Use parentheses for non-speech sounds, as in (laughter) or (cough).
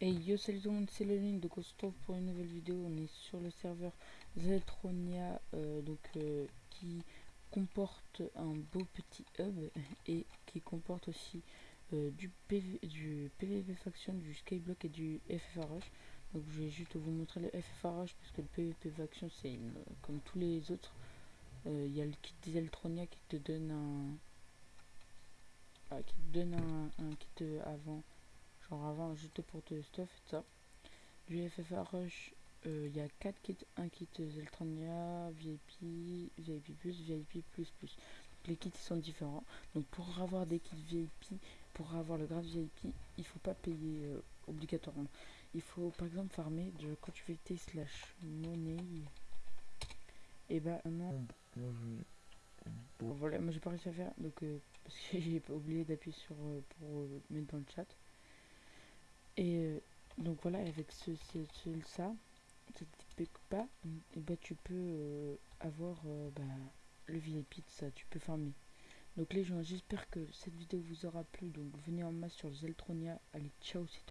Hey yo salut tout le monde c'est donc on se retrouve pour une nouvelle vidéo. On est sur le serveur Zeltronia euh, donc euh, qui comporte un beau petit hub (laughs) et qui comporte aussi euh, du, PV, du PVP faction, du skyblock et du FFRH donc je vais juste vous montrer le FFRH parce que le PVP faction c'est comme tous les autres il y a le kit Zeltronia qui te donne un ah, qui te donne un kit avant genre avant juste pour te stuff et ça. Du FFA Rush il euh, y a 4 kits. Un kit Zeltrania VIP VIP plus VIP plus plus. Les kits sont différents. Donc pour avoir des kits VIP pour avoir le grade VIP il faut pas payer euh, obligatoirement. Il faut par exemple farmer de tes slash monnaie. Et bah non. Bon, voilà moi j'ai pas réussi à faire donc euh, (laughs) parce que j'ai oublié d'appuyer sur pour mettre dans le chat et euh, donc voilà, avec ce, ce, ce ça, pas, et bah tu peux euh, avoir euh, bah, le VIP de ça, tu peux farmer. Donc les gens, j'espère que cette vidéo vous aura plu. Donc venez en masse sur Zeltronia. Allez, ciao, c'est